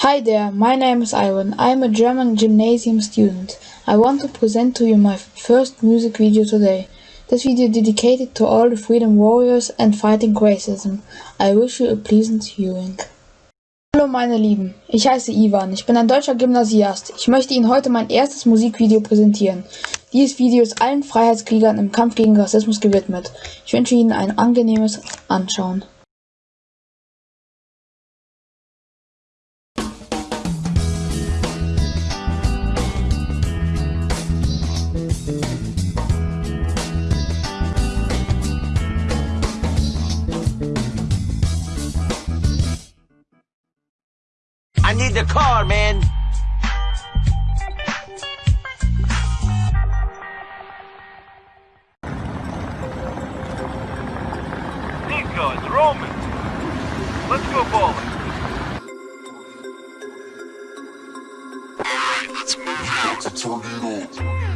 Hi there, my name is Ivan. I am a German gymnasium student. I want to present to you my first music video today. This video dedicated to all the freedom warriors and fighting racism. I wish you a pleasant viewing. Hallo meine Lieben, ich heiße Ivan, ich bin ein deutscher Gymnasiast. Ich möchte Ihnen heute mein erstes Musikvideo präsentieren. Dieses Video ist allen Freiheitskriegern im Kampf gegen Rassismus gewidmet. Ich wünsche Ihnen ein angenehmes Anschauen. Need the car, man. Nico, it's Roman. Let's go bowling. Alright, let's move out to Tornado. Tornado.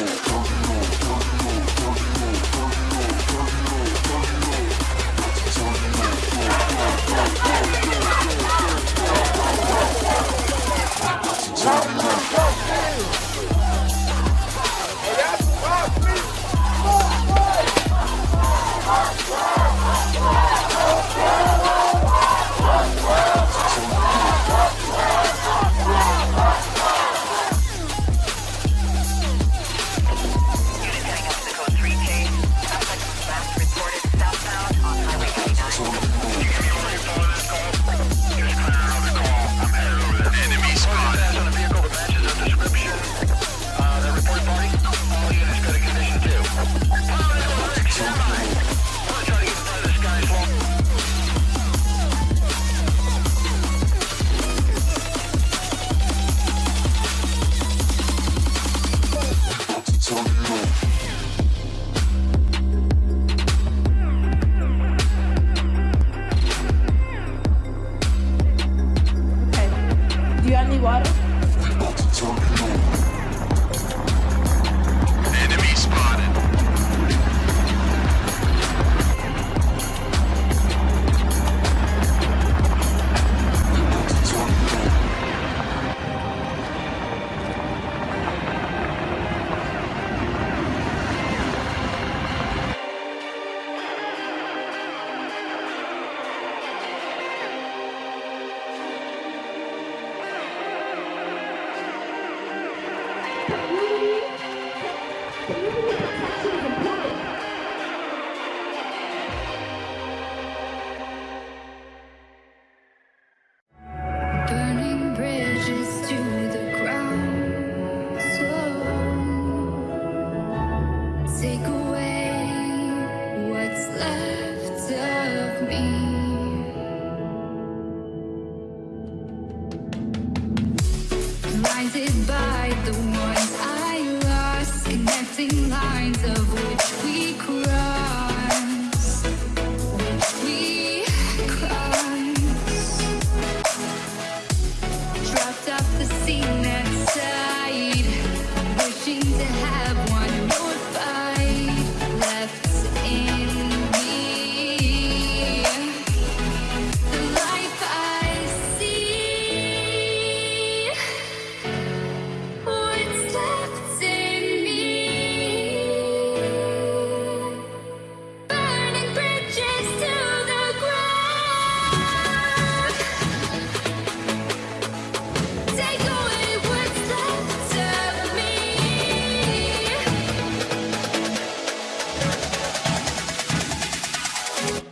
you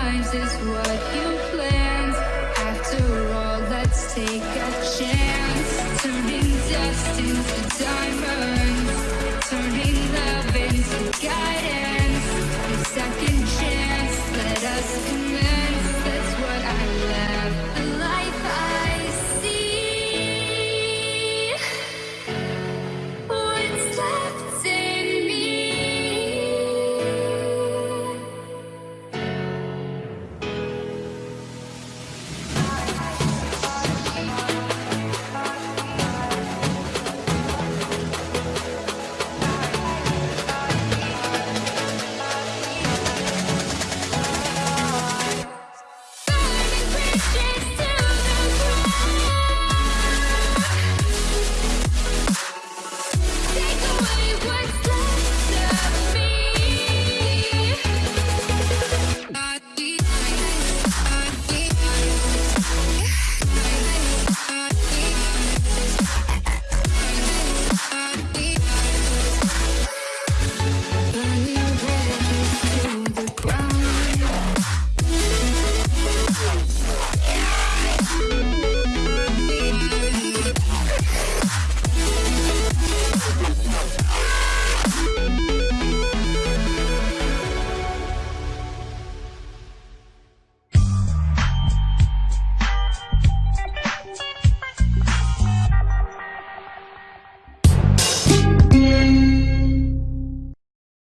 times is what you planned. After all, let's take a chance. Turning dust into diamonds.